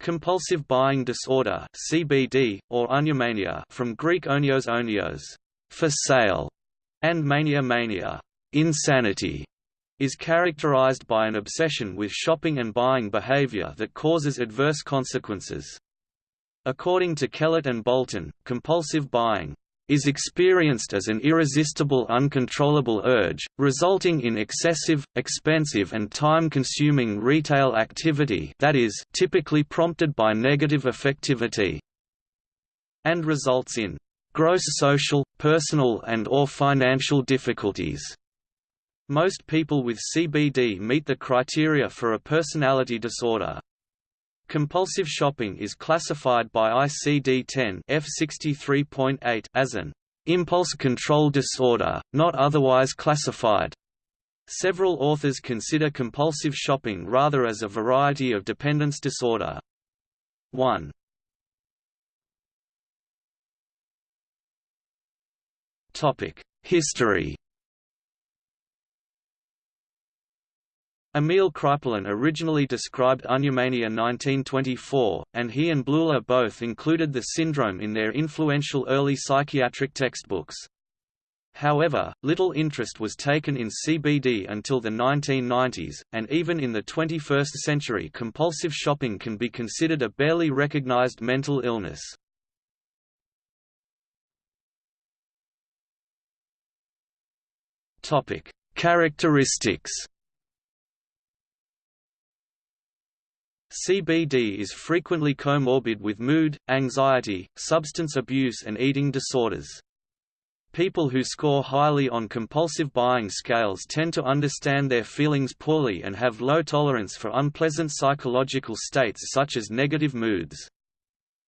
Compulsive buying disorder (CBD) or oniomania from Greek onios onios, for sale, and mania mania, insanity, is characterized by an obsession with shopping and buying behavior that causes adverse consequences. According to Kellett and Bolton, compulsive buying is experienced as an irresistible uncontrollable urge, resulting in excessive, expensive and time-consuming retail activity that is typically prompted by negative affectivity and results in gross social, personal and or financial difficulties. Most people with CBD meet the criteria for a personality disorder. Compulsive shopping is classified by ICD-10 F63.8 as an impulse control disorder, not otherwise classified. Several authors consider compulsive shopping rather as a variety of dependence disorder. 1. History Emil Kraepelin originally described oniomania 1924, and he and Bleuler both included the syndrome in their influential early psychiatric textbooks. However, little interest was taken in CBD until the 1990s, and even in the 21st century compulsive shopping can be considered a barely recognized mental illness. Characteristics CBD is frequently comorbid with mood, anxiety, substance abuse and eating disorders. People who score highly on compulsive buying scales tend to understand their feelings poorly and have low tolerance for unpleasant psychological states such as negative moods.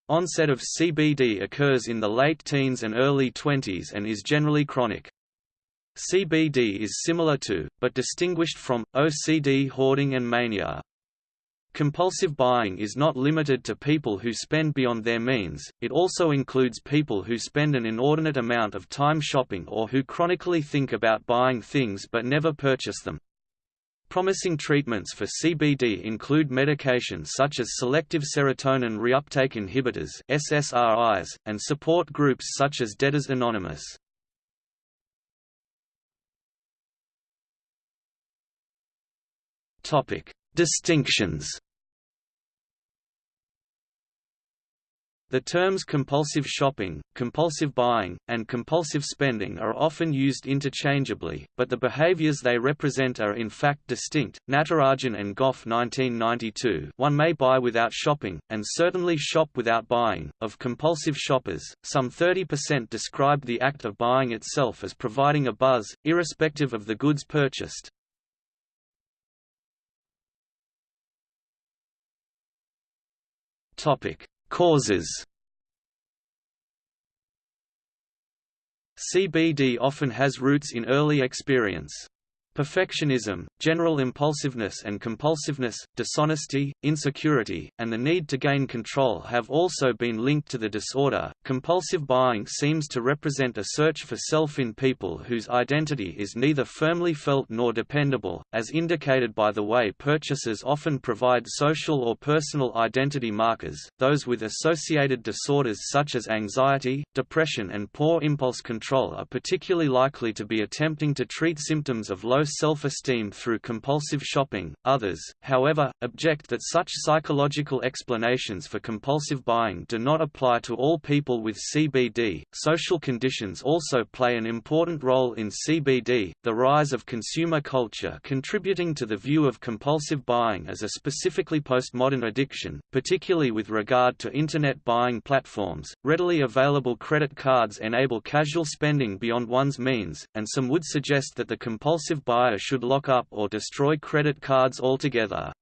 Onset of CBD occurs in the late teens and early 20s and is generally chronic. CBD is similar to, but distinguished from, OCD hoarding and mania. Compulsive buying is not limited to people who spend beyond their means, it also includes people who spend an inordinate amount of time shopping or who chronically think about buying things but never purchase them. Promising treatments for CBD include medications such as selective serotonin reuptake inhibitors SSRIs, and support groups such as Debtors Anonymous. Distinctions The terms compulsive shopping, compulsive buying, and compulsive spending are often used interchangeably, but the behaviors they represent are in fact distinct. Natarajan and Goff 1992 One may buy without shopping, and certainly shop without buying. Of compulsive shoppers, some 30% described the act of buying itself as providing a buzz, irrespective of the goods purchased. Topic Causes CBD often has roots in early experience. Perfectionism, general impulsiveness and compulsiveness, dishonesty, insecurity, and the need to gain control have also been linked to the disorder. Compulsive buying seems to represent a search for self in people whose identity is neither firmly felt nor dependable, as indicated by the way purchases often provide social or personal identity markers. Those with associated disorders such as anxiety, depression, and poor impulse control are particularly likely to be attempting to treat symptoms of low self-esteem through compulsive shopping. Others, however, object that such psychological explanations for compulsive buying do not apply to all people with CBD. Social conditions also play an important role in CBD, the rise of consumer culture contributing to the view of compulsive buying as a specifically postmodern addiction, particularly with regard to internet buying platforms. Readily available credit cards enable casual spending beyond one's means, and some would suggest that the compulsive buyer should lock up or destroy credit cards altogether.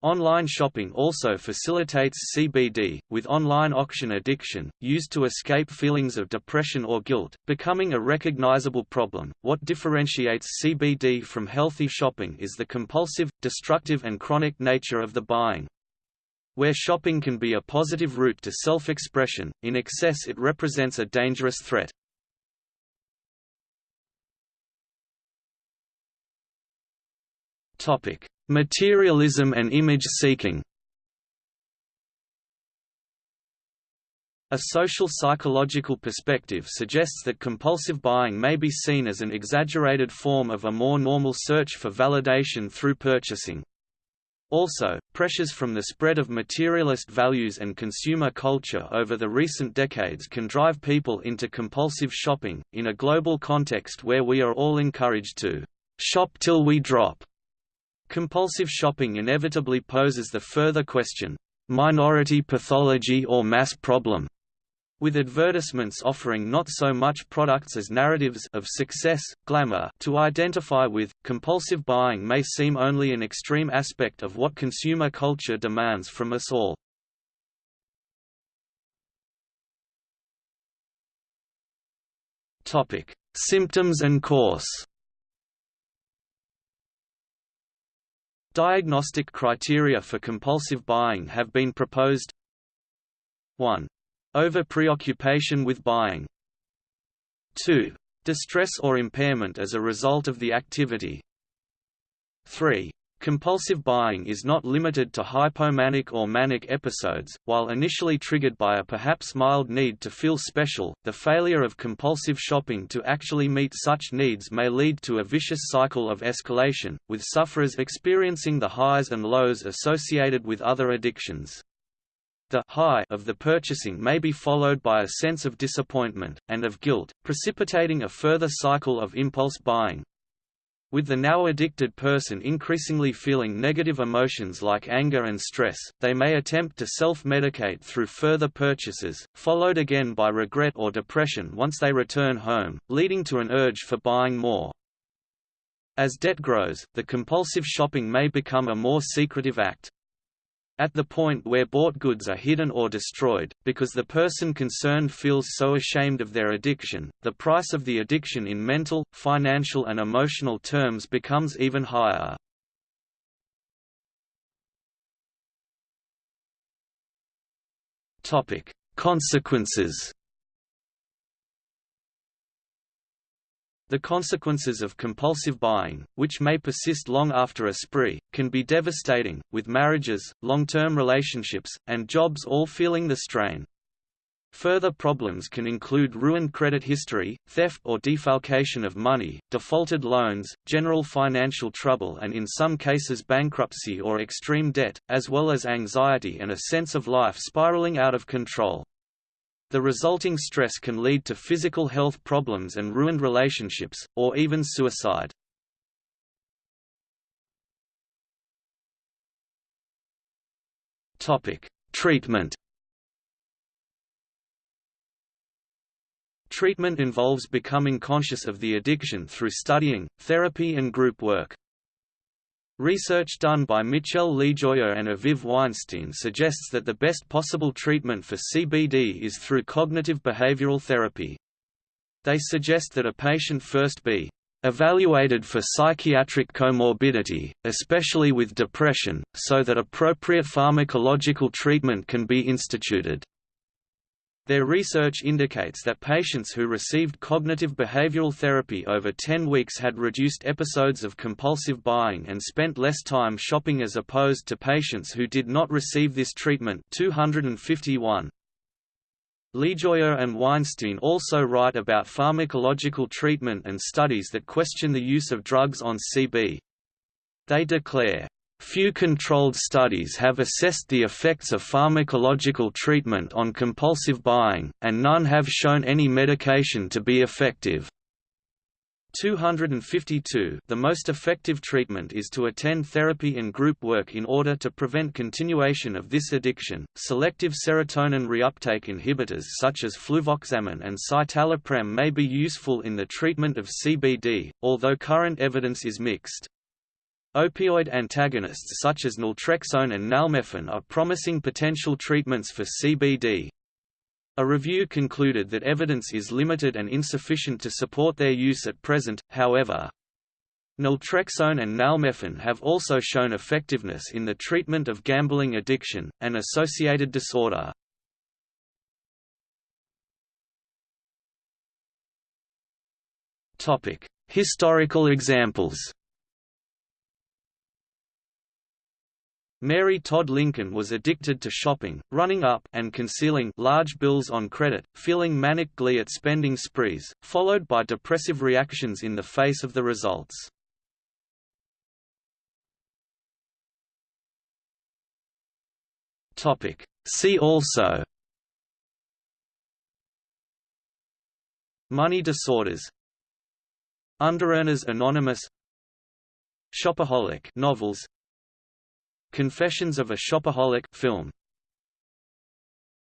Online shopping also facilitates CBD, with online auction addiction, used to escape feelings of depression or guilt, becoming a recognizable problem. What differentiates CBD from healthy shopping is the compulsive, destructive, and chronic nature of the buying. Where shopping can be a positive route to self expression, in excess it represents a dangerous threat. Topic: Materialism and image seeking. A social psychological perspective suggests that compulsive buying may be seen as an exaggerated form of a more normal search for validation through purchasing. Also, pressures from the spread of materialist values and consumer culture over the recent decades can drive people into compulsive shopping, in a global context where we are all encouraged to shop till we drop. Compulsive shopping inevitably poses the further question, minority pathology or mass problem? with advertisements offering not so much products as narratives of success, glamour to identify with. Compulsive buying may seem only an extreme aspect of what consumer culture demands from us all. Topic: Symptoms and course. Diagnostic criteria for compulsive buying have been proposed 1. Over-preoccupation with buying. 2. Distress or impairment as a result of the activity. 3. Compulsive buying is not limited to hypomanic or manic episodes. While initially triggered by a perhaps mild need to feel special, the failure of compulsive shopping to actually meet such needs may lead to a vicious cycle of escalation, with sufferers experiencing the highs and lows associated with other addictions. The high of the purchasing may be followed by a sense of disappointment, and of guilt, precipitating a further cycle of impulse buying. With the now addicted person increasingly feeling negative emotions like anger and stress, they may attempt to self-medicate through further purchases, followed again by regret or depression once they return home, leading to an urge for buying more. As debt grows, the compulsive shopping may become a more secretive act. At the point where bought goods are hidden or destroyed, because the person concerned feels so ashamed of their addiction, the price of the addiction in mental, financial and emotional terms becomes even higher. Consequences The consequences of compulsive buying, which may persist long after a spree, can be devastating, with marriages, long-term relationships, and jobs all feeling the strain. Further problems can include ruined credit history, theft or defalcation of money, defaulted loans, general financial trouble and in some cases bankruptcy or extreme debt, as well as anxiety and a sense of life spiraling out of control. The resulting stress can lead to physical health problems and ruined relationships, or even suicide. Treatment Treatment involves becoming conscious of the addiction through studying, therapy and group work. Research done by Michel Lejoyeux and Aviv Weinstein suggests that the best possible treatment for CBD is through cognitive behavioral therapy. They suggest that a patient first be evaluated for psychiatric comorbidity, especially with depression, so that appropriate pharmacological treatment can be instituted. Their research indicates that patients who received cognitive behavioral therapy over 10 weeks had reduced episodes of compulsive buying and spent less time shopping as opposed to patients who did not receive this treatment 251. Lejoyeux and Weinstein also write about pharmacological treatment and studies that question the use of drugs on CB. They declare, Few controlled studies have assessed the effects of pharmacological treatment on compulsive buying, and none have shown any medication to be effective. 252 The most effective treatment is to attend therapy and group work in order to prevent continuation of this addiction. Selective serotonin reuptake inhibitors such as fluvoxamine and citalopram may be useful in the treatment of CBD, although current evidence is mixed. Opioid antagonists such as naltrexone and nalmefene are promising potential treatments for CBD. A review concluded that evidence is limited and insufficient to support their use at present, however. Naltrexone and nalmefene have also shown effectiveness in the treatment of gambling addiction, an associated disorder. Historical examples Mary Todd Lincoln was addicted to shopping, running up and concealing large bills on credit, feeling manic glee at spending sprees, followed by depressive reactions in the face of the results. Topic. See also Money disorders Underearners Anonymous Shopaholic novels Confessions of a Shopaholic film